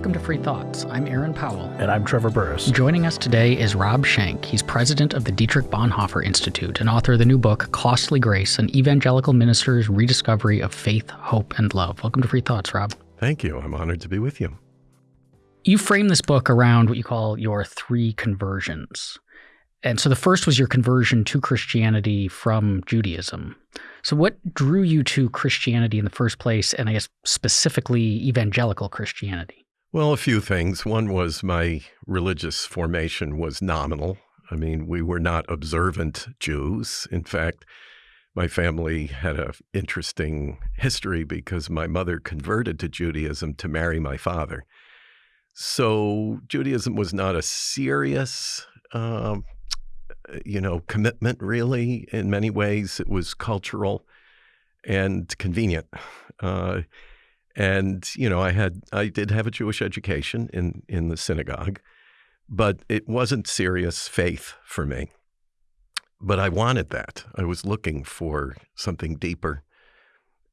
Welcome to Free Thoughts. I'm Aaron Powell. And I'm Trevor Burrus. Joining us today is Rob Schenck. He's president of the Dietrich Bonhoeffer Institute and author of the new book, Costly Grace An Evangelical Minister's Rediscovery of Faith, Hope, and Love. Welcome to Free Thoughts, Rob. Thank you. I'm honored to be with you. You frame this book around what you call your three conversions. And so the first was your conversion to Christianity from Judaism. So, what drew you to Christianity in the first place, and I guess specifically evangelical Christianity? Well, a few things. One was my religious formation was nominal. I mean, we were not observant Jews. In fact, my family had an interesting history because my mother converted to Judaism to marry my father. So, Judaism was not a serious um, you know, commitment really in many ways. It was cultural and convenient. Uh, and, you know, I had, I did have a Jewish education in, in the synagogue, but it wasn't serious faith for me. But I wanted that. I was looking for something deeper.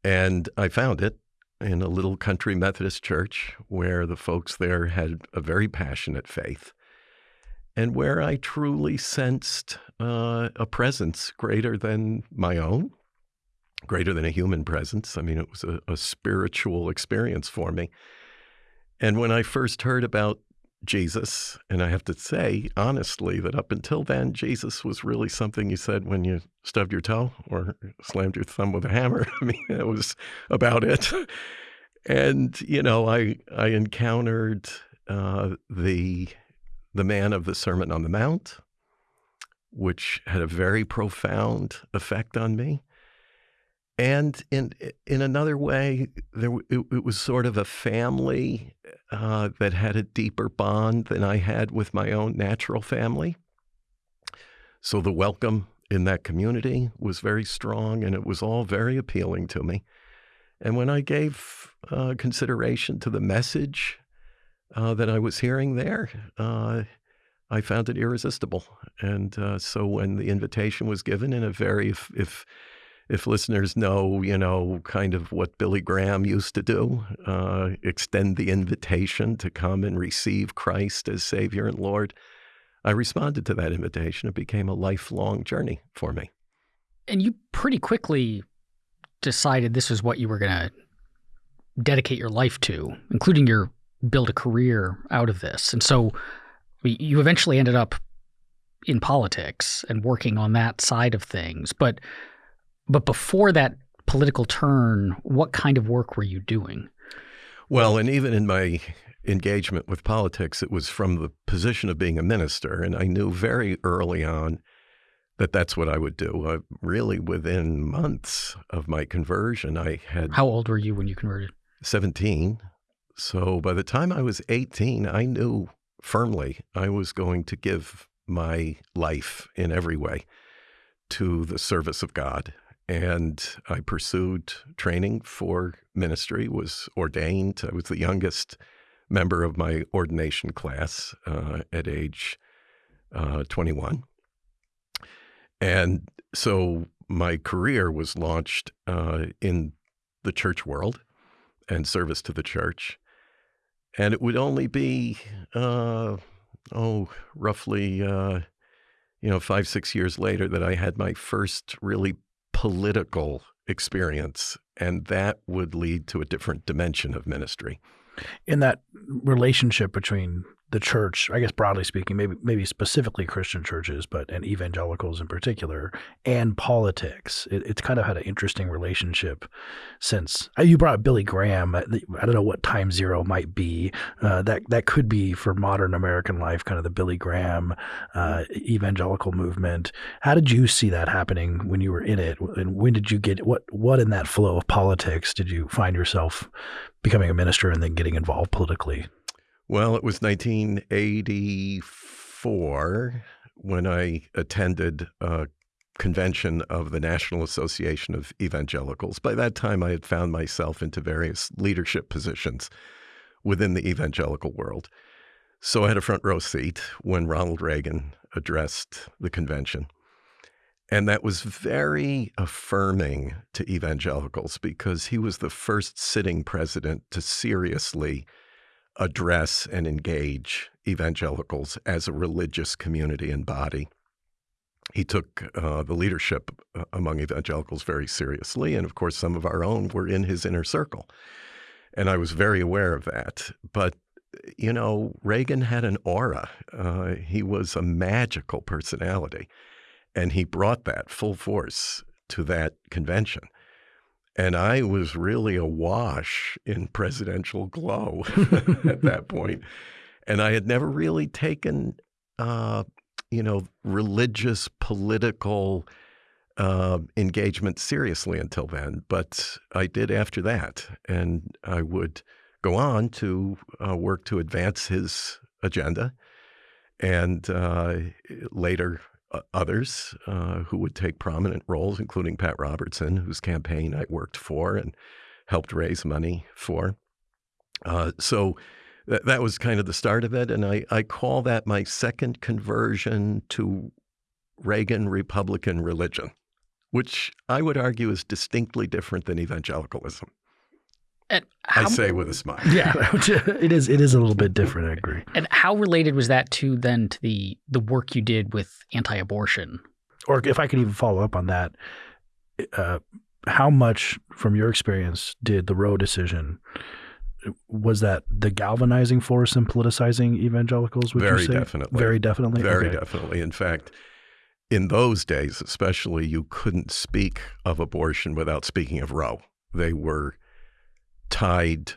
And I found it in a little country Methodist church where the folks there had a very passionate faith and where I truly sensed uh, a presence greater than my own, greater than a human presence. I mean, it was a, a spiritual experience for me. And when I first heard about Jesus, and I have to say honestly that up until then, Jesus was really something you said when you stubbed your toe or slammed your thumb with a hammer. I mean, that was about it. And you know, I I encountered uh, the the man of the Sermon on the Mount, which had a very profound effect on me. And in in another way, there it, it was sort of a family uh, that had a deeper bond than I had with my own natural family. So the welcome in that community was very strong, and it was all very appealing to me. And when I gave uh, consideration to the message uh, that I was hearing there, uh, I found it irresistible. And uh, so when the invitation was given in a very, if, if, if listeners know, you know, kind of what Billy Graham used to do, uh, extend the invitation to come and receive Christ as Savior and Lord, I responded to that invitation. It became a lifelong journey for me. And you pretty quickly decided this was what you were going to dedicate your life to, including your build a career out of this. And so you eventually ended up in politics and working on that side of things. But but before that political turn, what kind of work were you doing? Well, and even in my engagement with politics, it was from the position of being a minister, and I knew very early on that that's what I would do. Uh, really, within months of my conversion, I had. How old were you when you converted? 17. So by the time I was 18, I knew firmly I was going to give my life in every way to the service of God. And I pursued training for ministry, was ordained. I was the youngest member of my ordination class uh, at age uh, 21. And so my career was launched uh, in the church world and service to the church. And it would only be, uh, oh, roughly, uh, you know, five, six years later that I had my first really political experience. And that would lead to a different dimension of ministry. In that relationship between the church, I guess broadly speaking, maybe maybe specifically Christian churches, but and evangelicals in particular, and politics. It, it's kind of had an interesting relationship since uh, you brought up Billy Graham. I don't know what time zero might be. Uh, that that could be for modern American life, kind of the Billy Graham uh, evangelical movement. How did you see that happening when you were in it, and when did you get what what in that flow of politics did you find yourself becoming a minister and then getting involved politically? Well, it was 1984 when I attended a convention of the National Association of Evangelicals. By that time, I had found myself into various leadership positions within the evangelical world. So I had a front row seat when Ronald Reagan addressed the convention. And that was very affirming to evangelicals because he was the first sitting president to seriously address and engage evangelicals as a religious community and body. He took uh, the leadership uh, among evangelicals very seriously. And of course, some of our own were in his inner circle. And I was very aware of that. But, you know, Reagan had an aura. Uh, he was a magical personality. And he brought that full force to that convention. And I was really awash in presidential glow at that point. And I had never really taken, uh, you know, religious, political uh, engagement seriously until then. But I did after that. And I would go on to uh, work to advance his agenda. And uh, later, others uh, who would take prominent roles, including Pat Robertson, whose campaign I worked for and helped raise money for. Uh, so th- that was kind of the start of it. And I, I call that my second conversion to Reagan Republican religion, which I would argue is distinctly different than evangelicalism. And I say with a smile. yeah. it is it is a little bit different. I agree. And how related was that to then to the the work you did with anti-abortion? Or if I could even follow up on that, uh, how much from your experience did the Roe decision was that the galvanizing force in politicizing evangelicals? Would Very you say? definitely. Very definitely. Very Okay. definitely. In fact, in those days, especially, you couldn't speak of abortion without speaking of Roe. They were tied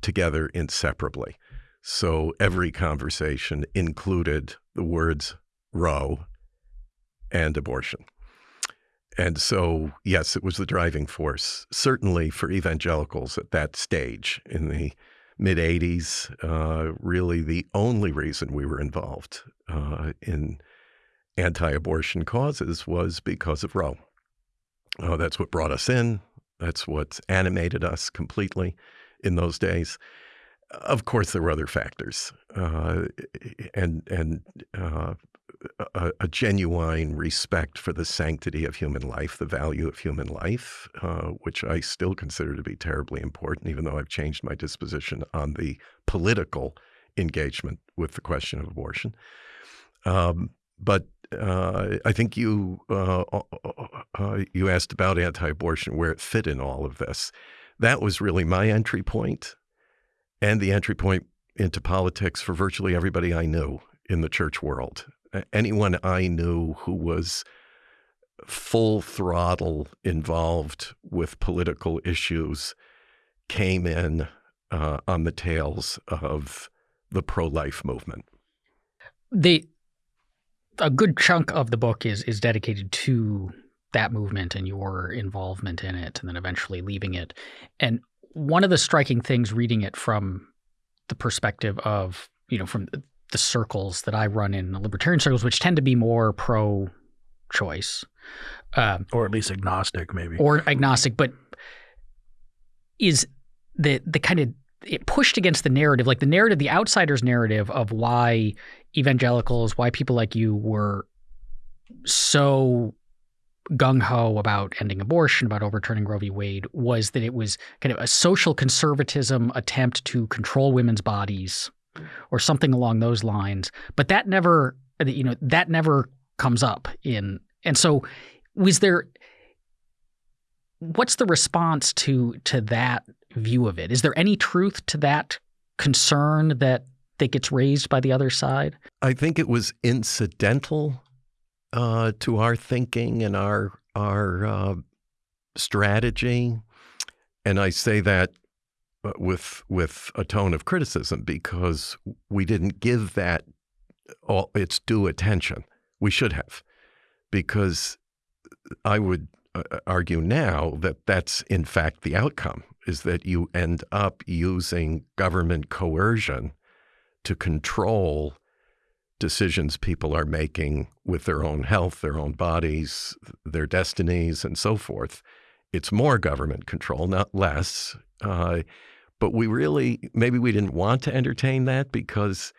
together inseparably. So every conversation included the words Roe and abortion. And so, yes, it was the driving force, certainly for evangelicals at that stage in the mid 80s, uh, really the only reason we were involved uh, in anti abortion causes was because of Roe. Uh, that's what brought us in. That's what animated us completely in those days. Of course, there were other factors, uh, and and uh, a, a genuine respect for the sanctity of human life, the value of human life, uh, which I still consider to be terribly important, even though I've changed my disposition on the political engagement with the question of abortion. Um, but uh, I think you uh, uh, you asked about anti-abortion, where it fit in all of this. That was really my entry point, and the entry point into politics for virtually everybody I knew in the church world. Anyone I knew who was full throttle involved with political issues came in uh, on the tails of the pro-life movement. The a good chunk of the book is is dedicated to that movement and your involvement in it, and then eventually leaving it. And one of the striking things reading it from the perspective of you know from the circles that I run in the libertarian circles, which tend to be more pro-choice, um, Or at least agnostic, maybe. or agnostic, but is the the kind of it pushed against the narrative, like the narrative, the outsiders narrative of why evangelicals, why people like you were so gung ho about ending abortion, about overturning Roe v. Wade, was that it was kind of a social conservatism attempt to control women's bodies, or something along those lines. But that never, you know, that never comes up in. And so, was there? What's the response to to that view of it? Is there any truth to that concern that that gets raised by the other side? I think it was incidental uh, to our thinking and our our uh, strategy, and I say that uh, with with a tone of criticism because we didn't give that all its due attention. We should have, because I would uh, argue now that that's in fact the outcome is that you end up using government coercion to control decisions people are making with their own health, their own bodies, their destinies, and so forth. It's more government control, not less. Uh, but we really, maybe we didn't want to entertain that because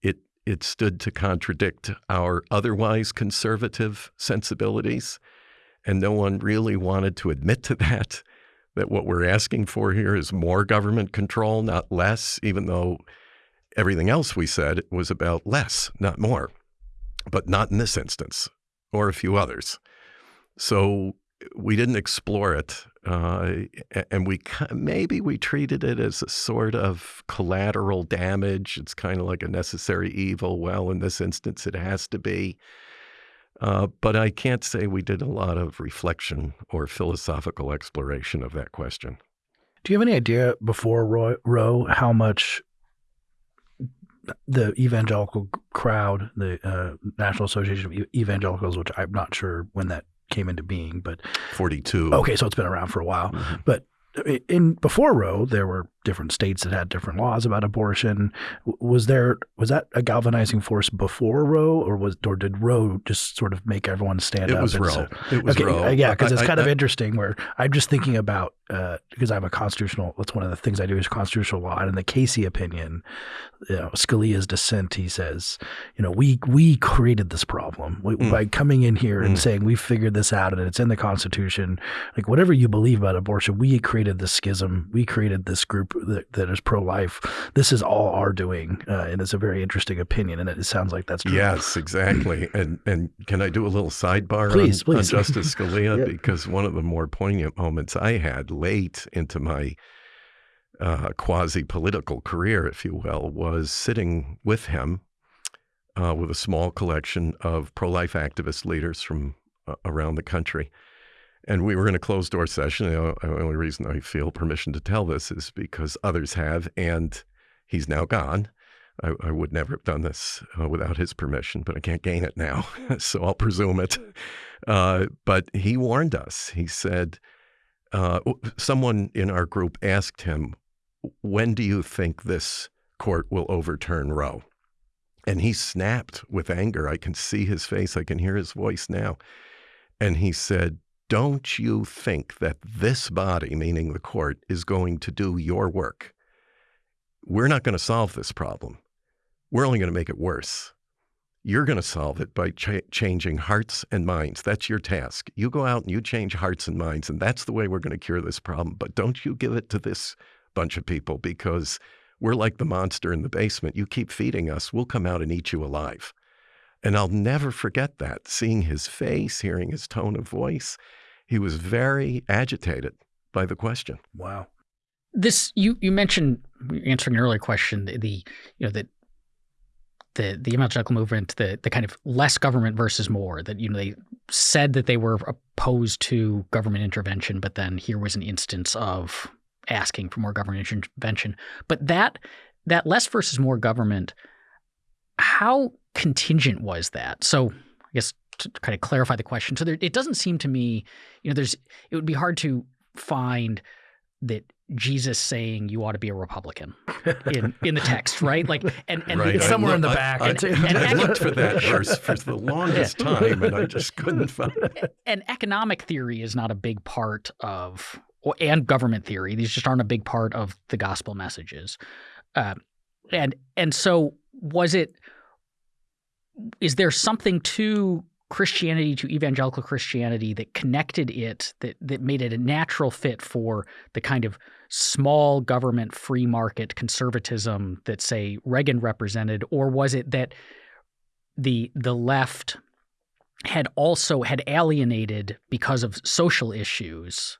it it stood to contradict our otherwise conservative sensibilities, and no one really wanted to admit to that. That what we're asking for here is more government control, not less, even though everything else we said was about less, not more, but not in this instance or a few others. So we didn't explore it, uh, and we maybe we treated it as a sort of collateral damage. It's kind of like a necessary evil. Well, in this instance, it has to be. Uh, but I can't say we did a lot of reflection or philosophical exploration of that question. Do you have any idea before Roe, Roe how much the evangelical crowd, the uh, National Association of Evangelicals, which I'm not sure when that came into being, but 42. Okay, so it's been around for a while. Mm-hmm. But in before Roe, there were different states that had different laws about abortion. Was there was that a galvanizing force before Roe, or was or did Roe just sort of make everyone stand it up? Was Roe. it was okay, Roe. Uh, yeah, because it's kind I, of I, interesting. Where I'm just thinking about uh, because I'm a constitutional. That's one of the things I do is constitutional law. And in the Casey opinion, you know, Scalia's dissent, he says, you know, we we created this problem we, mm. by coming in here mm. and saying we figured this out and it's in the Constitution. Like whatever you believe about abortion, we created this schism. We created this group that, that is pro-life. This is all our doing, uh, and it's a very interesting opinion. And it sounds like that's true. Yes, exactly. and and can I do a little sidebar please, on, please. on Justice Scalia because one of the more poignant moments I had late into my uh, quasi political career, if you will, was sitting with him uh, with a small collection of pro life activist leaders from uh, around the country. And we were in a closed door session. The only reason I feel permission to tell this is because others have, and he's now gone. I, I would never have done this uh, without his permission, but I can't gain it now, so I'll presume it. Uh, but he warned us. He said, uh, someone in our group asked him, When do you think this court will overturn Roe? And he snapped with anger. I can see his face, I can hear his voice now. And he said, Don't you think that this body, meaning the court, is going to do your work? We're not going to solve this problem. We're only going to make it worse. You're going to solve it by ch- changing hearts and minds. That's your task. You go out and you change hearts and minds, and that's the way we're going to cure this problem. But don't you give it to this bunch of people because we're like the monster in the basement. You keep feeding us, we'll come out and eat you alive. And I'll never forget that, seeing his face, hearing his tone of voice. He was very agitated by the question. Wow. This you you mentioned answering an earlier question the, the you know that the the evangelical movement, the the kind of less government versus more. That you know they said that they were opposed to government intervention, but then here was an instance of asking for more government intervention. But that that less versus more government, how contingent was that? So I guess to kind of clarify the question. So there, it doesn't seem to me, you know, there's it would be hard to find that Jesus saying you ought to be a Republican in, in the text, right? Like, and, and right. somewhere in the back. I, I, and, I looked for that verse for the longest time, and I just couldn't find it. And economic theory is not a big part of, and government theory. These just aren't a big part of the gospel messages. Uh, and and so was it? Is there something to Christianity to evangelical Christianity that connected it, that, that made it a natural fit for the kind of small government, free market conservatism that, say, Reagan represented? Or was it that the the left had also had alienated because of social issues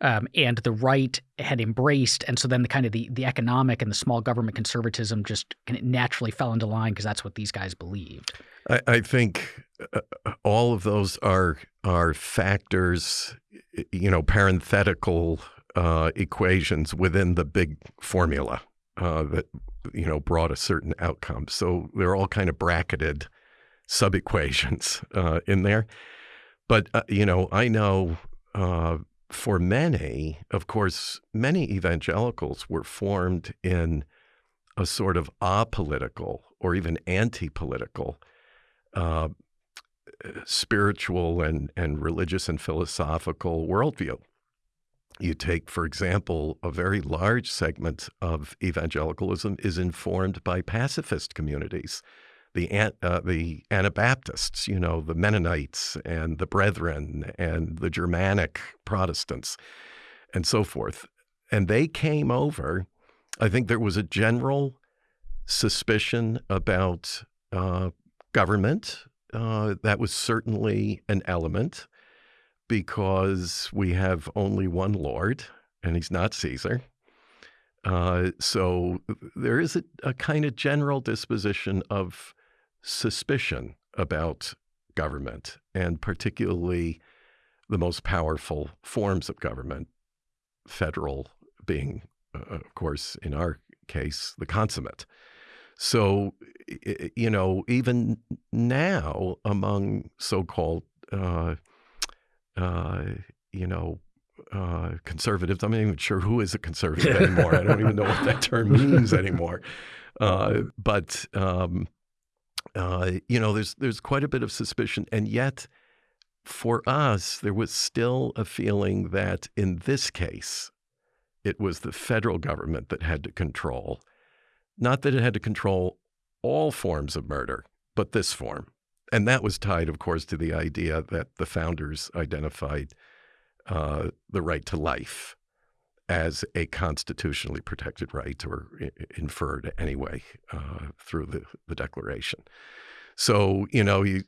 um, and the right had embraced, and so then the kind of the, the economic and the small government conservatism just naturally fell into line because that's what these guys believed. I, I think uh, all of those are are factors, you know, parenthetical uh, equations within the big formula uh, that you know brought a certain outcome. So they're all kind of bracketed sub equations uh, in there. But uh, you know, I know uh, for many, of course, many evangelicals were formed in a sort of apolitical or even anti-political uh, spiritual and, and religious and philosophical worldview. You take, for example, a very large segment of evangelicalism is informed by pacifist communities the uh, the Anabaptists, you know, the Mennonites and the Brethren and the Germanic Protestants. and so forth. And they came over. I think there was a general suspicion about uh, government. Uh, that was certainly an element because we have only one Lord, and he's not Caesar. Uh, so there is a, a kind of general disposition of suspicion about government, and particularly the most powerful forms of government, federal being, uh, of course, in our case, the consummate. So, you know, even now among so called, uh, uh, you know, uh, conservatives, I'm not even sure who is a conservative anymore. I don't even know what that term means anymore. Uh, but, um, uh, you know, there's, there's quite a bit of suspicion. And yet, for us, there was still a feeling that in this case, it was the federal government that had to control, not that it had to control all forms of murder, but this form. And that was tied, of course, to the idea that the founders identified uh, the right to life as a constitutionally protected right or inferred anyway uh, through the, the Declaration. So, you know, you,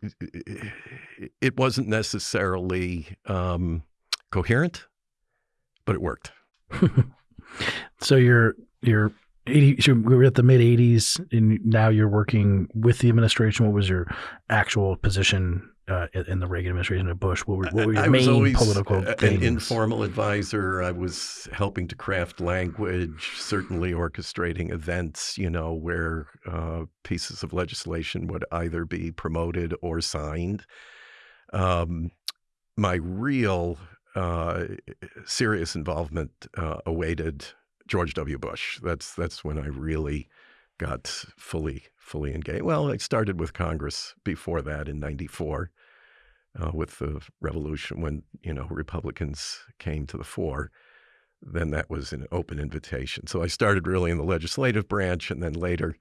it wasn't necessarily um, coherent, but it worked. so you're you're 80 so we were at the mid 80s and now you're working with the administration what was your actual position uh, in the Reagan administration of Bush? What were, what were your I main always political an things? informal advisor. I was helping to craft language, certainly orchestrating events, you know, where uh, pieces of legislation would either be promoted or signed. Um, my real uh, serious involvement uh, awaited George W. Bush. That's that's when I really got fully fully engaged. Well, I started with Congress before that in '94 uh, with the revolution when you know Republicans came to the fore. Then that was an open invitation. So I started really in the legislative branch, and then later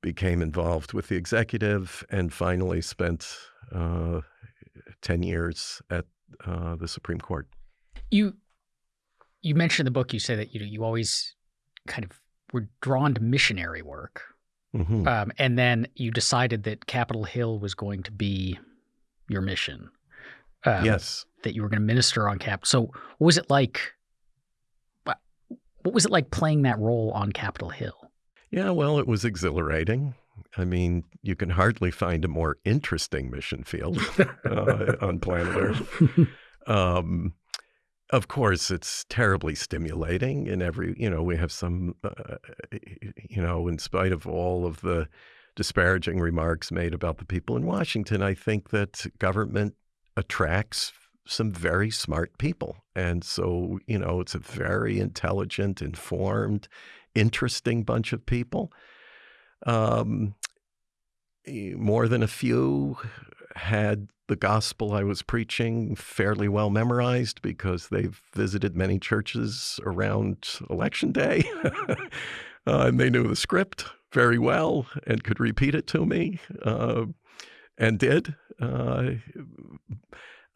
became involved with the executive, and finally spent uh, ten years at uh, the Supreme Court. You you mentioned in the book. You say that you know you always kind of were drawn to missionary work, mm-hmm. um, and then you decided that Capitol Hill was going to be your mission. Um, yes. That you were going to minister on Cap. So what was it like? What was it like playing that role on Capitol Hill? Yeah, well, it was exhilarating. I mean, you can hardly find a more interesting mission field uh, on planet Earth. Um, of course, it's terribly stimulating in every, you know, we have some, uh, you know, in spite of all of the disparaging remarks made about the people in Washington, I think that government attracts some very smart people. And so, you know, it's a very intelligent, informed, interesting bunch of people. Um, more than a few had the gospel I was preaching fairly well memorized because they've visited many churches around election day. uh, and they knew the script very well and could repeat it to me uh, and did. Uh,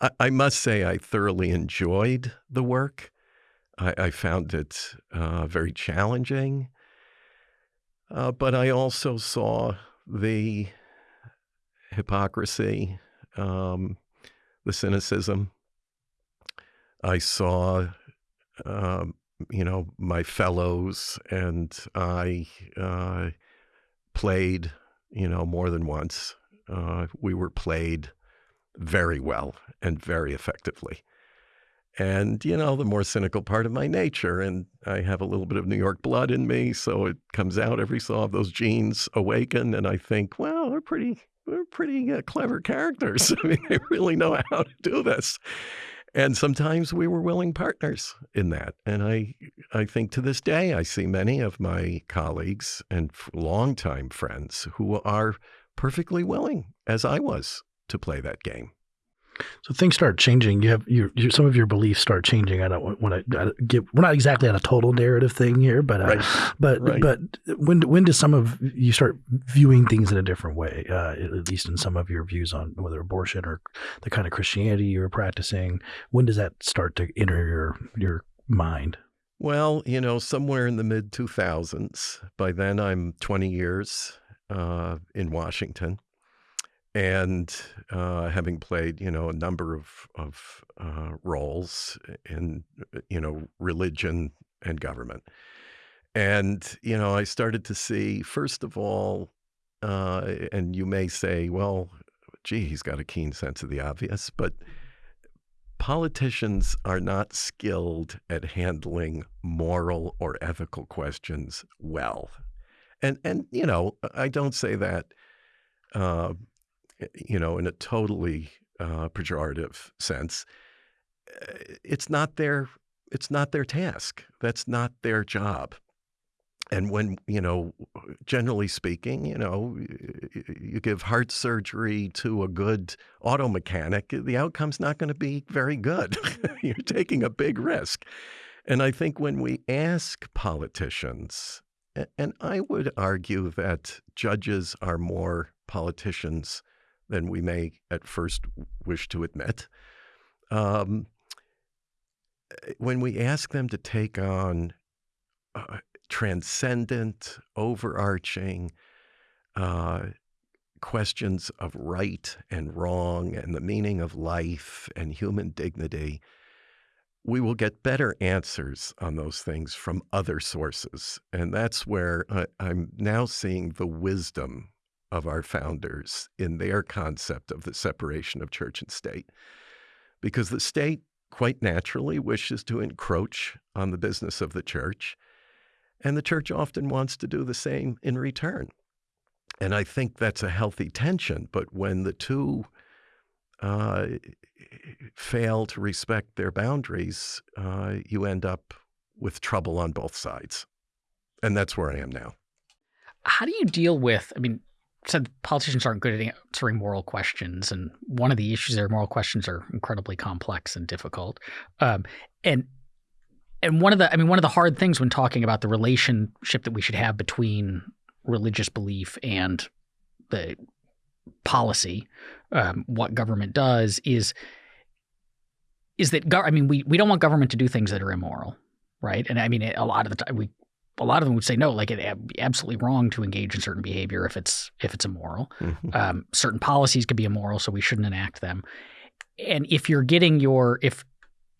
I, I, must say, I thoroughly enjoyed the work. I, I found it uh, very challenging. Uh, but I also saw the hypocrisy, um, the cynicism. I saw um, you know, my fellows and I uh, played, you know, more than once. Uh, we were played very well and very effectively. And, you know, the more cynical part of my nature, and I have a little bit of New York blood in me, so it comes out every so often. Those genes awaken, and I think, well, they're pretty, they're pretty uh, clever characters. I mean, they really know how to do this and sometimes we were willing partners in that. And I, I think to this day, I see many of my colleagues and longtime friends who are perfectly willing, as I was, to play that game. So things start changing. You have your, your some of your beliefs start changing. I don't want to give. We're not exactly on a total narrative thing here, but uh, right. but right. but when when does some of you start viewing things in a different way? Uh, at least in some of your views on whether abortion or the kind of Christianity you're practicing. When does that start to enter your your mind? Well, you know, somewhere in the mid 2000s. By then, I'm 20 years uh, in Washington and uh, having played, you know, a number of, of uh, roles in, you know, religion and government. And, you know, I started to see, first of all, uh, and you may say, well, gee, he's got a keen sense of the obvious, but politicians are not skilled at handling moral or ethical questions well. And, and you know, I don't say that, uh, you know, in a totally uh, pejorative sense. It's not their it's not their task. That's not their job and when you know generally speaking you know you give heart surgery to a good auto mechanic the outcome's not going to be very good you're taking a big risk and i think when we ask politicians and i would argue that judges are more politicians than we may at first wish to admit um, when we ask them to take on uh, transcendent, overarching uh, questions of right and wrong and the meaning of life and human dignity, we will get better answers on those things from other sources. And that's where I, I'm now seeing the wisdom of our founders in their concept of the separation of church and state. Because the state quite naturally wishes to encroach on the business of the church. And the church often wants to do the same in return. And I think that's a healthy tension. But when the two uh, fail to respect their boundaries, uh, you end up with trouble on both sides. And that's where I am now. How do you deal with, I mean, said politicians aren't good at answering moral questions, and one of the issues there, moral questions are incredibly complex and difficult. Um, and and one of the I mean one of the hard things when talking about the relationship that we should have between religious belief and the policy, um, what government does is is that I mean we we don't want government to do things that are immoral, right? And I mean a lot of the time we a lot of them would say no, like it absolutely wrong to engage in certain behavior if it's if it's immoral. Mm-hmm. Um, certain policies could be immoral, so we shouldn't enact them. And if you're getting your if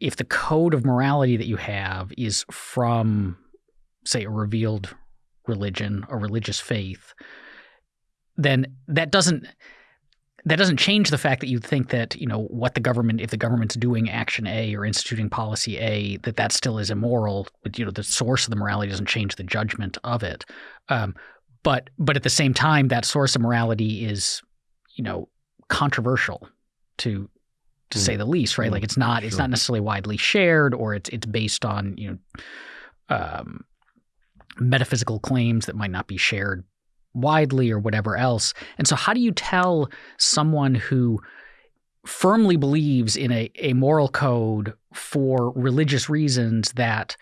if the code of morality that you have is from, say, a revealed religion, a religious faith, then that doesn't that doesn't change the fact that you think that you know what the government if the government's doing action A or instituting policy A that that still is immoral but you know the source of the morality doesn't change the judgment of it um, but but at the same time that source of morality is you know controversial to to mm. say the least, right? Mm. Like it's not sure. it's not necessarily widely shared, or it's it's based on you know um, metaphysical claims that might not be shared widely or whatever else. And so, how do you tell someone who firmly believes in a, a moral code for religious reasons that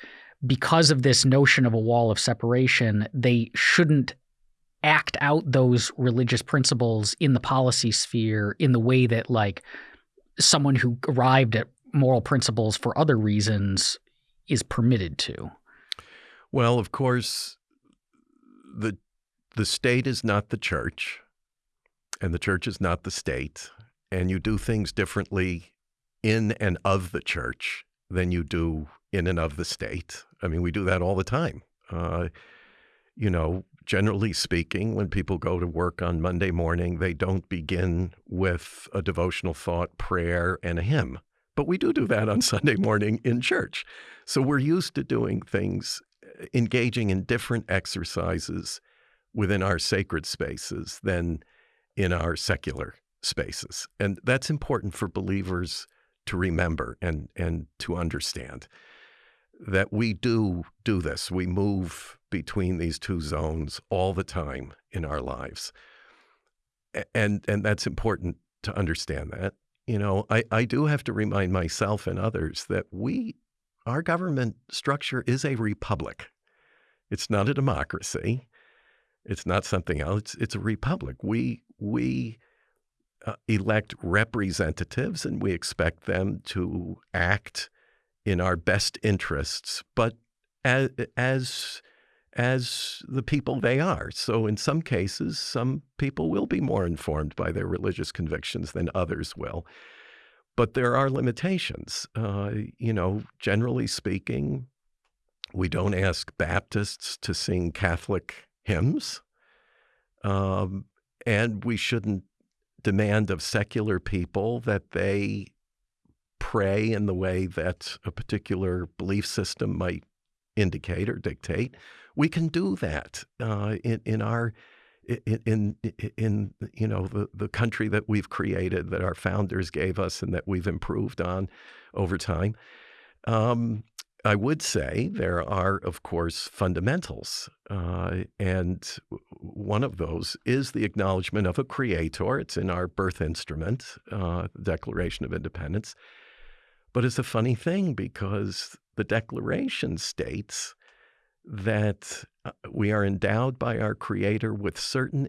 because of this notion of a wall of separation, they shouldn't act out those religious principles in the policy sphere in the way that like someone who arrived at moral principles for other reasons is permitted to? Well, of course, the the state is not the church, and the church is not the state, and you do things differently in and of the church than you do in and of the state. I mean, we do that all the time. Uh, you know, generally speaking, when people go to work on Monday morning, they don't begin with a devotional thought, prayer, and a hymn. But we do do that on Sunday morning in church. So we're used to doing things, engaging in different exercises within our sacred spaces than in our secular spaces. And that's important for believers to remember and, and to understand that we do do this. We move between these two zones all the time in our lives. And and that's important to understand that. You know, I, I do have to remind myself and others that we our government structure is a republic. It's not a democracy. It's not something else. It's, it's a republic. We we uh, elect representatives and we expect them to act in our best interests, but as, as as the people they are. So in some cases, some people will be more informed by their religious convictions than others will. But there are limitations. Uh, you know, generally speaking, we don't ask Baptists to sing Catholic hymns. Um, and we shouldn't demand of secular people that they pray in the way that a particular belief system might indicate or dictate. We can do that uh, in, in our in, in, in you know the, the country that we've created that our founders gave us and that we've improved on over time. Um, I would say there are, of course, fundamentals. Uh, and one of those is the acknowledgement of a creator. It's in our birth instrument, uh, the Declaration of Independence. But it's a funny thing because the Declaration states that uh, we are endowed by our Creator with certain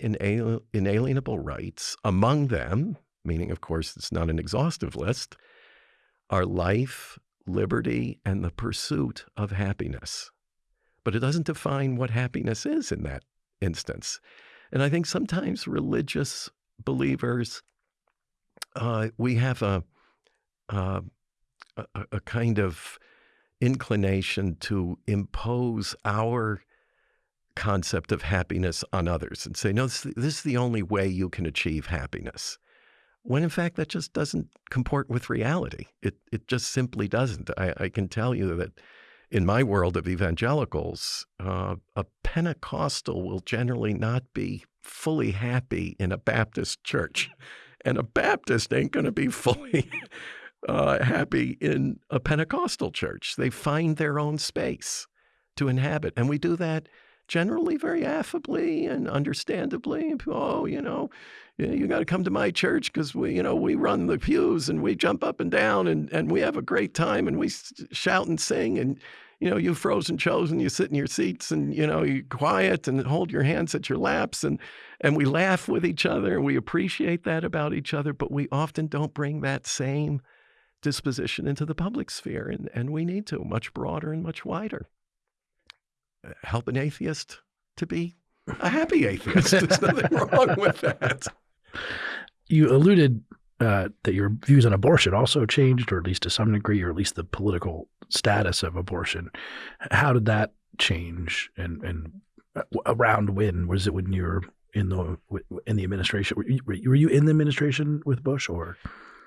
inalienable rights, among them, meaning, of course, it's not an exhaustive list, our life, liberty, and the pursuit of happiness. But it doesn't define what happiness is in that instance. And I think sometimes religious believers, uh, we have a, uh, a, a kind of inclination to impose our concept of happiness on others and say, no, this, this, is the only way you can achieve happiness when in fact that just doesn't comport with reality. It, it just simply doesn't. I, I can tell you that in my world of evangelicals, uh, a Pentecostal will generally not be fully happy in a Baptist church. And a Baptist ain't going to be fully uh, happy in a Pentecostal church. They find their own space to inhabit. And we do that generally very affably and understandably. Oh, you know, you got to come to my church because we, you know, we run the pews and we jump up and down and, and we have a great time and we shout and sing and, you know, you've frozen chosen, you sit in your seats and, you know, you quiet and hold your hands at your laps and, and we laugh with each other and we appreciate that about each other, but we often don't bring that same disposition into the public sphere. And, and we need to much broader and much wider. Help an atheist to be a happy atheist. There's nothing wrong with that. You alluded uh, that your views on abortion also changed, or at least to some degree, or at least the political status of abortion. How did that change, and and uh, around when was it when you were in the in the administration? Were you, were you in the administration with Bush, or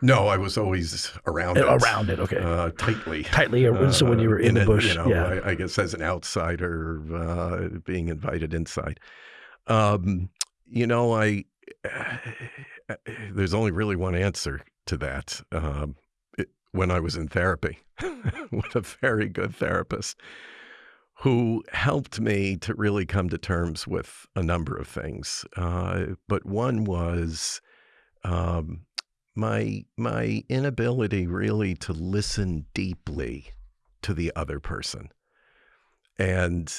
no, I was always around it. Around it, okay. Uh, tightly. Tightly. Uh, so when you were in, in the bush, you know, yeah. I, I, guess as an outsider, uh, being invited inside. Um, you know, I there's only really one answer to that. Um, it, when I was in therapy with a very good therapist who helped me to really come to terms with a number of things. Uh, but one was um, my my inability really to listen deeply to the other person. And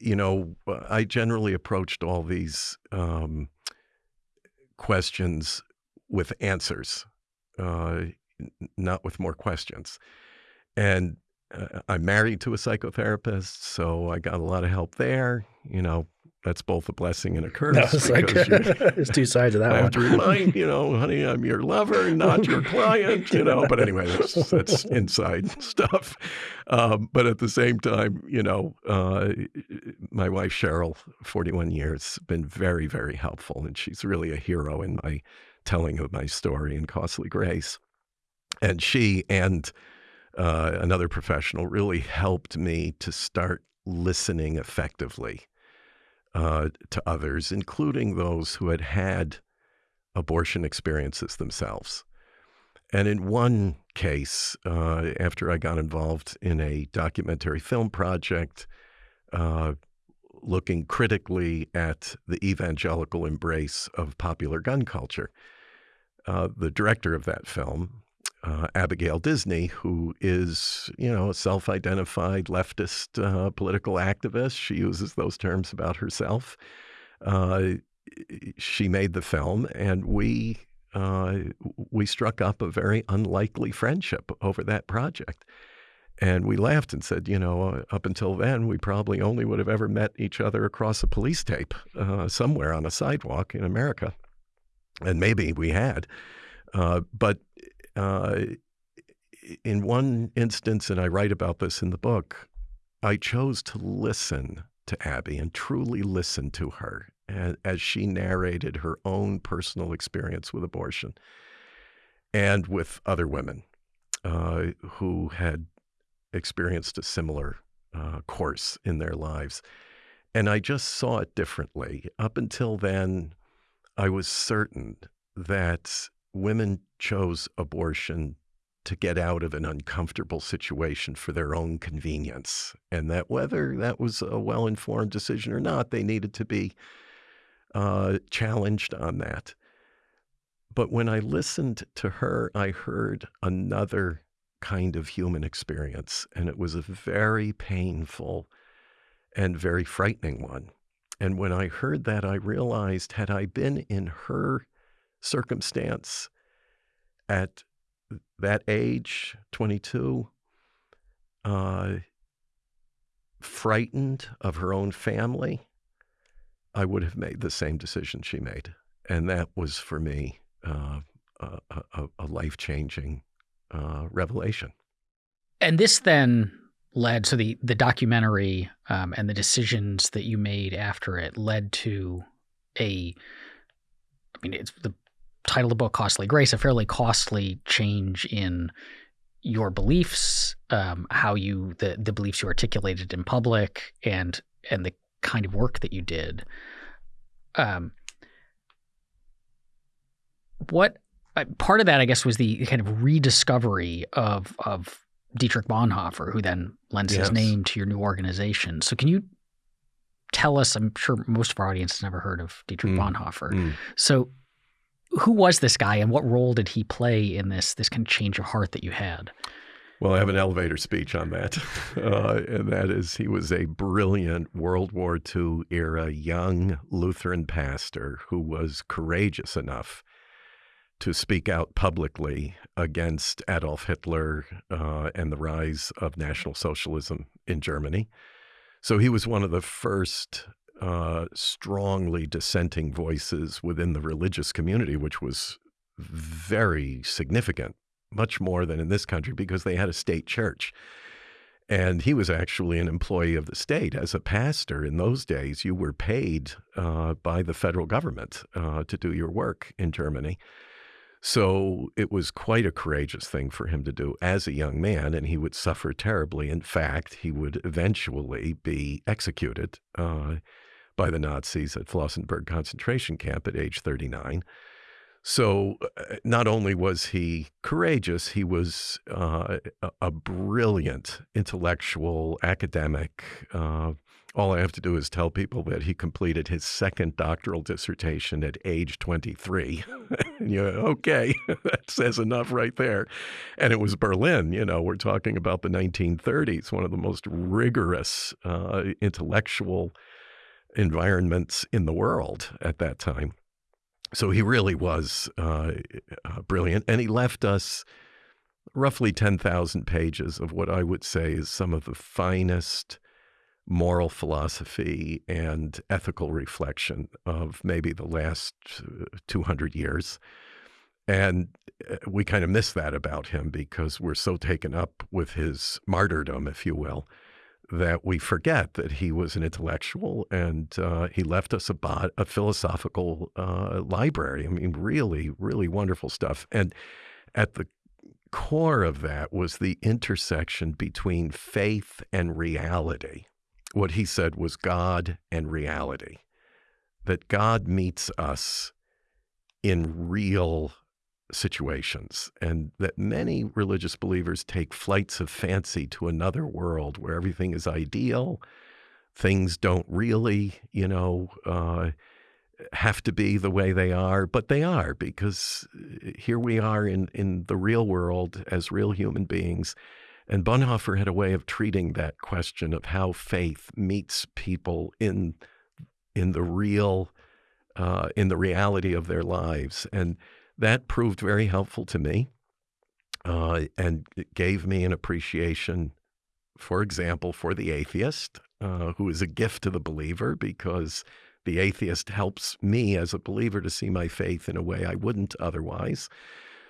you know, I generally approached all these um, questions with answers, uh, not with more questions. And uh, I'm married to a psychotherapist, so I got a lot of help there. You know, that's both a blessing and a curse. No, like, there's two sides of that I one. have to remind you know, honey, I'm your lover, not your client. You know, but anyway, that's, that's inside stuff. Um, but at the same time, you know, uh, my wife Cheryl, 41 years, been very, very helpful, and she's really a hero in my telling of my story in Costly Grace. And she and uh, another professional really helped me to start listening effectively uh, to others, including those who had had abortion experiences themselves. And in one case, uh, after I got involved in a documentary film project, uh, looking critically at the evangelical embrace of popular gun culture, uh, the director of that film, uh, Abigail Disney, who is, you know, a self identified leftist uh, political activist. She uses those terms about herself. Uh, she made the film, and we uh, we struck up a very unlikely friendship over that project. And we laughed and said, you know, uh, up until then, we probably only would have ever met each other across a police tape uh, somewhere on a sidewalk in America. And maybe we had. Uh, but uh, in one instance, and I write about this in the book, I chose to listen to Abby and truly listen to her as, she narrated her own personal experience with abortion and with other women uh, who had experienced a similar uh, course in their lives. And I just saw it differently. Up until then, I was certain that women chose abortion to get out of an uncomfortable situation for their own convenience. And that whether that was a well informed decision or not, they needed to be uh, challenged on that. But when I listened to her, I heard another kind of human experience. And it was a very painful and very frightening one. And when I heard that, I realized had I been in her circumstance at that age, 22, uh, frightened of her own family, I would have made the same decision she made. And that was for me uh, a, a, life changing uh, revelation. And this then led so the the documentary um, and the decisions that you made after it led to a I mean it's the title of the book Costly Grace a fairly costly change in your beliefs um, how you the the beliefs you articulated in public and and the kind of work that you did um what uh, part of that, I guess, was the kind of rediscovery of of Dietrich Bonhoeffer, who then lends yes. his name to your new organization. So, can you tell us? I'm sure most of our audience has never heard of Dietrich mm. Bonhoeffer. Mm. So, who was this guy, and what role did he play in this this kind of change of heart that you had? Well, I have an elevator speech on that, uh, and that is he was a brilliant World War II era young Lutheran pastor who was courageous enough to speak out publicly against Adolf Hitler uh, and the rise of National Socialism in Germany. So he was one of the first uh, strongly dissenting voices within the religious community, which was very significant, much more than in this country because they had a state church. And he was actually an employee of the state. As a pastor in those days, you were paid uh, by the federal government uh, to do your work in Germany. So it was quite a courageous thing for him to do as a young man, and he would suffer terribly. In fact, he would eventually be executed uh, by the Nazis at Flossenburg concentration camp at age 39. So uh, not only was he courageous, he was uh, a, brilliant intellectual academic. Uh, all I have to do is tell people that he completed his second doctoral dissertation at age 23. and you okay, that says enough right there. And it was Berlin, you know, we're talking about the 1930s, one of the most rigorous uh, intellectual environments in the world at that time. So he really was uh, uh, brilliant. And he left us roughly 10,000 pages of what I would say is some of the finest moral philosophy and ethical reflection of maybe the last uh, 200 years. And uh, we kind of miss that about him because we're so taken up with his martyrdom, if you will, that we forget that he was an intellectual and uh, he left us a, bot, a philosophical uh, library. I mean, really, really wonderful stuff. And at the core of that was the intersection between faith and reality what he said was God and reality, that God meets us in real situations, and that many religious believers take flights of fancy to another world where everything is ideal. Things don't really, you know, uh, have to be the way they are, but they are because uh, here we are in, in the real world as real human beings and Bonhoeffer had a way of treating that question of how faith meets people in in the real uh, in the reality of their lives, and that proved very helpful to me, uh, and gave me an appreciation for example, for the atheist, uh, who is a gift to the believer because the atheist helps me as a believer to see my faith in a way I wouldn't otherwise.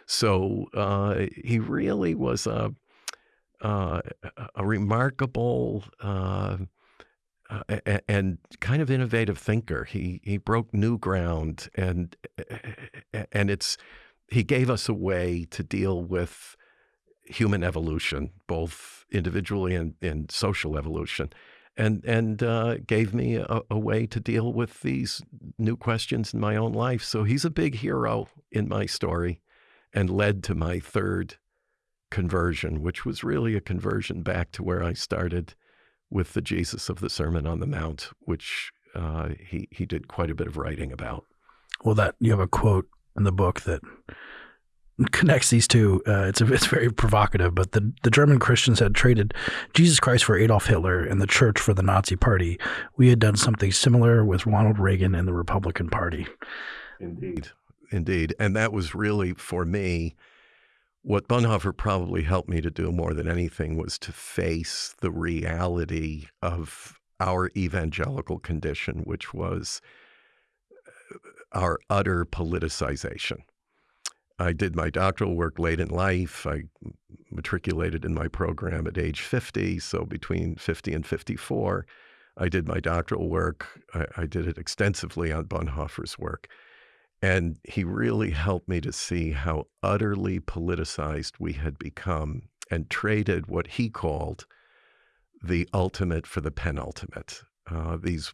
So uh, he really was a uh, a remarkable uh, and kind of innovative thinker. He he broke new ground, and and it's he gave us a way to deal with human evolution, both individually and, and social evolution, and and uh, gave me a, a, way to deal with these new questions in my own life. So he's a big hero in my story, and led to my third conversion, which was really a conversion back to where I started with the Jesus of the Sermon on the Mount, which uh, he he did quite a bit of writing about. Well, that you have a quote in the book that connects these two. Uh, it's a, it's very provocative, but the the German Christians had traded Jesus Christ for Adolf Hitler and the Church for the Nazi Party. We had done something similar with Ronald Reagan and the Republican Party. Indeed, indeed, and that was really for me what Bonhoeffer probably helped me to do more than anything was to face the reality of our evangelical condition, which was uh, our utter politicization. I did my doctoral work late in life. I matriculated in my program at age 50. So between 50 and 54, I did my doctoral work. I, I did it extensively on Bonhoeffer's work. And he really helped me to see how utterly politicized we had become and traded what he called the ultimate for the penultimate. Uh, these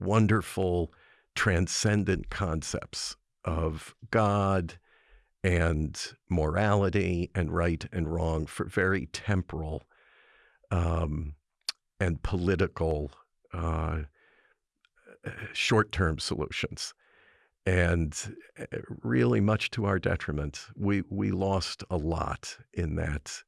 wonderful, transcendent concepts of God and morality and right and wrong for very temporal um, and political uh, short term solutions. And eh, really, much to our detriment, we, we lost a lot in that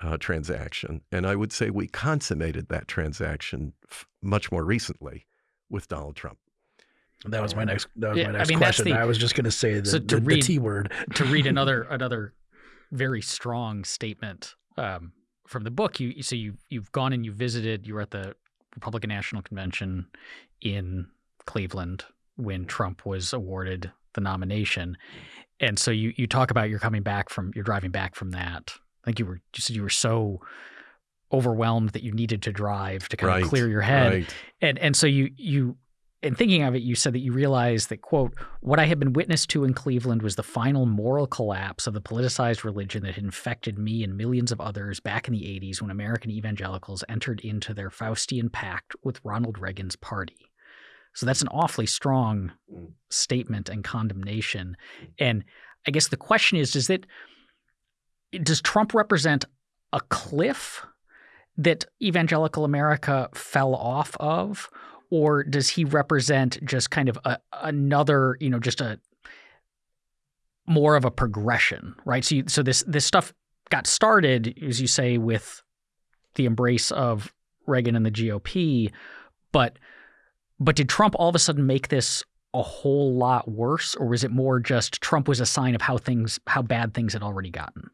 uh, transaction. And I would say we consummated that transaction f- much more recently with Donald Trump. That was my next. That was yeah, my next I mean, question. The, I was just going to say the, so to the, read, the T word. to read another another very strong statement um, from the book. You so you you've gone and you visited. You were at the Republican National Convention in Cleveland when Trump was awarded the nomination. And so you you talk about you're coming back from you're driving back from that. I think you were you said you were so overwhelmed that you needed to drive to kind right, of clear your head. Right. And and so you you in thinking of it, you said that you realized that, quote, what I had been witness to in Cleveland was the final moral collapse of the politicized religion that had infected me and millions of others back in the 80s when American evangelicals entered into their Faustian pact with Ronald Reagan's party. So that's an awfully strong mm. statement and condemnation. Mm. And I guess the question is does it does Trump represent a cliff that evangelical America fell off of or does he represent just kind of a, another, you know, just a more of a progression, right? So you, so this this stuff got started as you say with the embrace of Reagan and the GOP, but but did Trump all of a sudden make this a whole lot worse, or was it more just Trump was a sign of how things, how bad things had already gotten?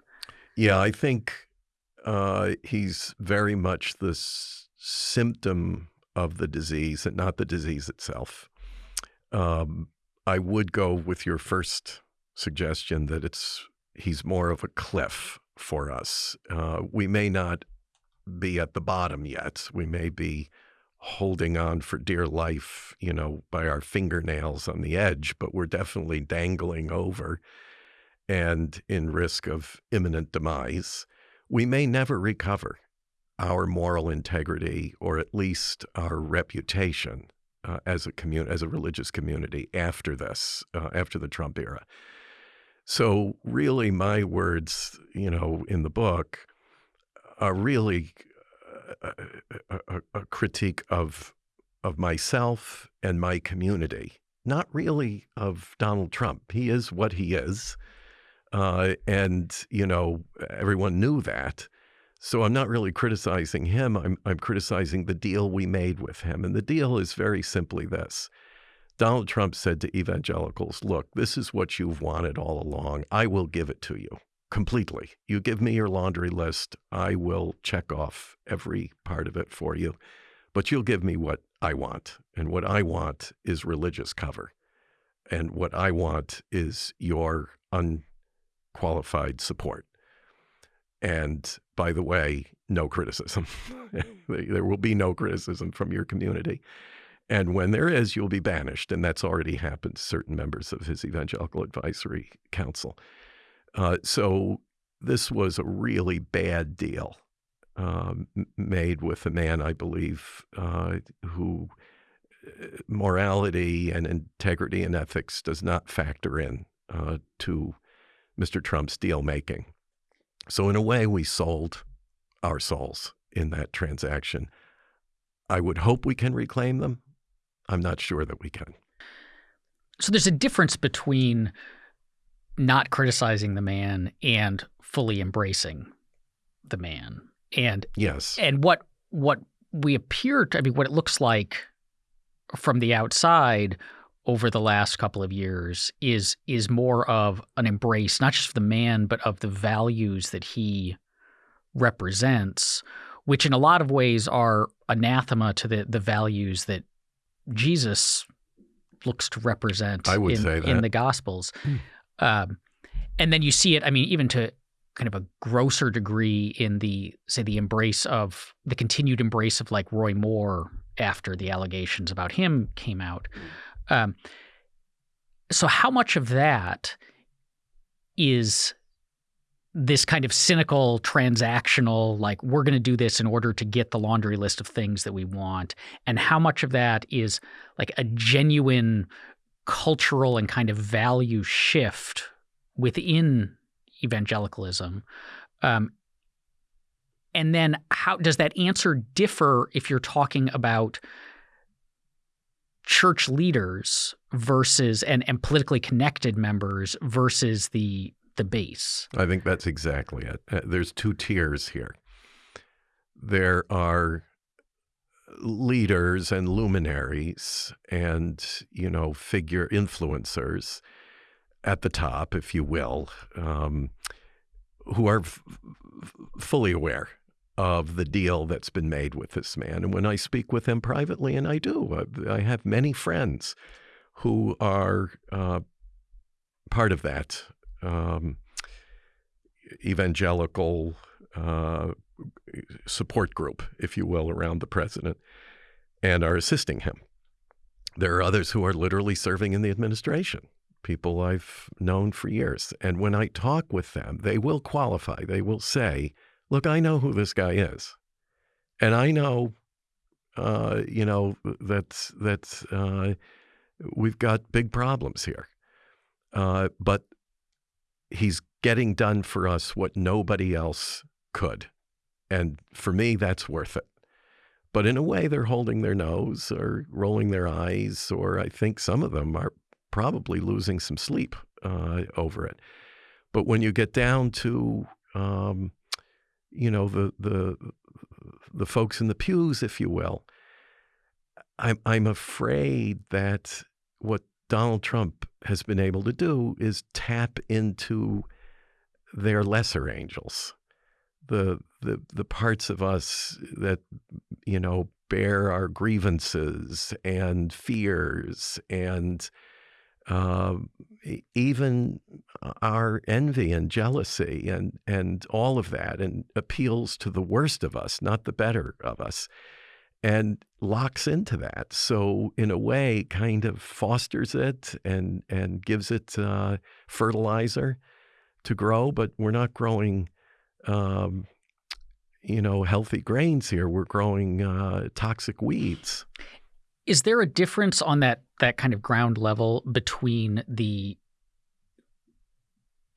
Yeah, I think uh, he's very much the symptom of the disease and not the disease itself. Um, I would go with your first suggestion that it's he's more of a cliff for us. Uh, we may not be at the bottom yet. We may be holding on for dear life, you know, by our fingernails on the edge, but we're definitely dangling over and in risk of imminent demise. We may never recover our moral integrity or at least our reputation uh, as a community, as a religious community after this, uh, after the Trump era. So, really, my words, you know, in the book are really a, a, a critique of of myself and my community, not really of Donald Trump. He is what he is, uh, and you know everyone knew that. So I'm not really criticizing him. I'm I'm criticizing the deal we made with him, and the deal is very simply this. Donald Trump said to evangelicals, "Look, this is what you've wanted all along. I will give it to you. Completely. You give me your laundry list, I will check off every part of it for you, but you'll give me what I want. And what I want is religious cover. And what I want is your unqualified support. And by the way, no criticism. there will be no criticism from your community. And when there is, you'll be banished. And that's already happened to certain members of his Evangelical Advisory Council. Uh, so this was a really bad deal um, made with a man, I believe, uh, who uh, morality and integrity and ethics does not factor in uh, to Mr. Trump's deal making. So, in a way, we sold our souls in that transaction. I would hope we can reclaim them. I'm not sure that we can. So, there's a difference between not criticizing the man and fully embracing the man. And yes. And what what we appear to I mean what it looks like from the outside over the last couple of years is is more of an embrace not just of the man but of the values that he represents which in a lot of ways are anathema to the the values that Jesus looks to represent I would in, say that. in the gospels hmm. Um, and then you see it, I mean, even to kind of a grosser degree in the, say, the embrace of the continued embrace of like Roy Moore after the allegations about him came out. Um, so, how much of that is this kind of cynical, transactional, like we're going to do this in order to get the laundry list of things that we want? And how much of that is like a genuine cultural and kind of value shift within evangelicalism. Um, and then how does that answer differ if you're talking about church leaders versus and, and politically connected members versus the the base? I think that's exactly it. Uh, there's two tiers here. There are leaders and luminaries and you know figure influencers at the top, if you will, um, who are fully aware of the deal that's been made with this man. And when I speak with them privately, and I do, uh, I have many friends who are uh, part of that um, evangelical uh, support group, if you will, around the president and are assisting him. There are others who are literally serving in the administration, people I've known for years. And when I talk with them, they will qualify. They will say, Look, I know who this guy is. And I know, uh, you know, that, that uh, we've got big problems here. Uh, but he's getting done for us what nobody else could. And for me, that's worth it. But in a way, they're holding their nose or rolling their eyes, or I think some of them are probably losing some sleep uh, over it. But when you get down to, um, you know, the the the folks in the pews, if you will, I'm I'm afraid that what Donald Trump has been able to do is tap into their lesser angels the the the parts of us that you know bear our grievances and fears and uh, even our envy and jealousy and and all of that and appeals to the worst of us not the better of us and locks into that. So in a way kind of fosters it and and gives it uh, fertilizer to grow but we're not growing um, you know, healthy grains here. We're growing uh, toxic weeds. Is there a difference on that that kind of ground level between the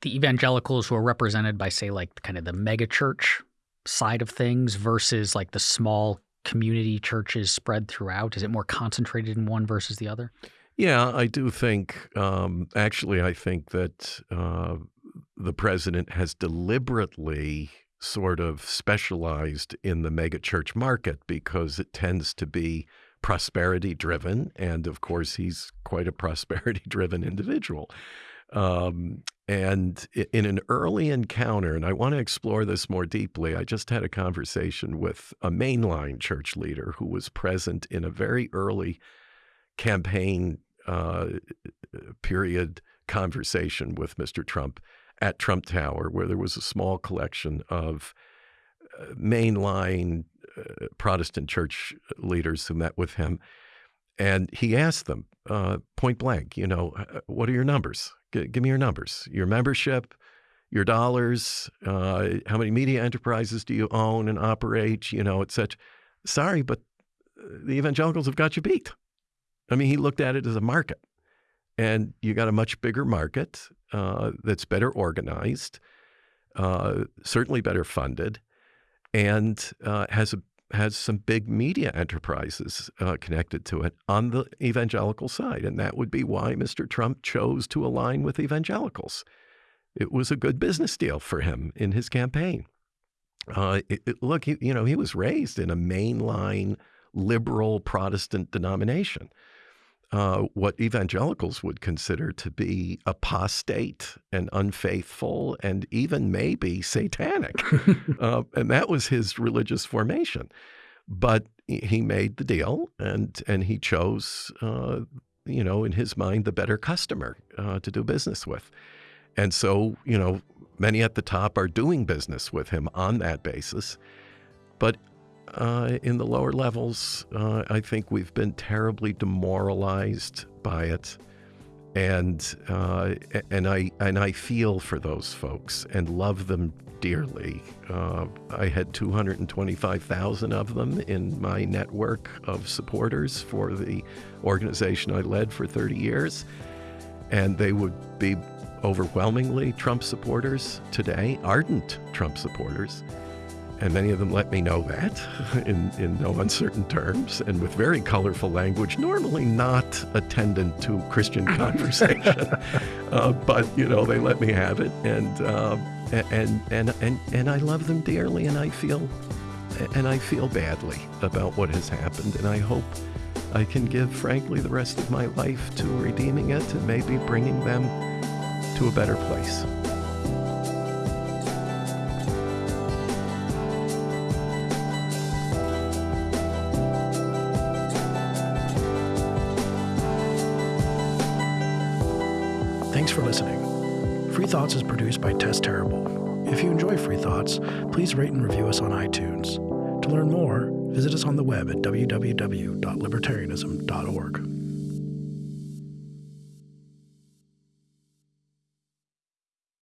the evangelicals who are represented by, say, like the kind of the megachurch side of things versus like the small community churches spread throughout? Is it more concentrated in one versus the other? Yeah, I do think. Um, actually, I think that uh, the president has deliberately sort of specialized in the megachurch market because it tends to be prosperity driven. And of course, he's quite a prosperity driven individual. Um, and in an early encounter, and I want to explore this more deeply, I just had a conversation with a mainline church leader who was present in a very early campaign uh, period conversation with Mr. Trump at Trump Tower, where there was a small collection of uh, mainline uh, Protestant church leaders who met with him. And he asked them uh, point blank, you know, uh, what are your numbers? G- give me your numbers, your membership, your dollars, uh, how many media enterprises do you own and operate, you know, et cetera. Sorry, but the evangelicals have got you beat. I mean, he looked at it as a market. And you got a much bigger market uh, that's better organized, uh, certainly better funded, and uh, has a has some big media enterprises uh, connected to it on the evangelical side. And that would be why Mr. Trump chose to align with evangelicals. It was a good business deal for him in his campaign. Uh, it, it, look, he, you know, he was raised in a mainline liberal Protestant denomination. Uh, what evangelicals would consider to be apostate and unfaithful and even maybe satanic. uh, and that was his religious formation. But he made the deal and, and he chose, uh, you know, in his mind, the better customer uh, to do business with. And so, you know, many at the top are doing business with him on that basis. But uh, in the lower levels, uh, I think we've been terribly demoralized by it, and uh, and I and I feel for those folks and love them dearly. Uh, I had 225,000 of them in my network of supporters for the organization I led for 30 years, and they would be overwhelmingly Trump supporters today, ardent Trump supporters. And many of them let me know that in, in no uncertain terms and with very colorful language, normally not attendant to Christian conversation. uh, but, you know, they let me have it. And, uh, and, and, and, and I love them dearly and I feel, and I feel badly about what has happened. And I hope I can give, frankly, the rest of my life to redeeming it and maybe bringing them to a better place. Produced by Tess Terrible. If you enjoy Free Thoughts, please rate and review us on iTunes. To learn more, visit us on the web at www.libertarianism.org.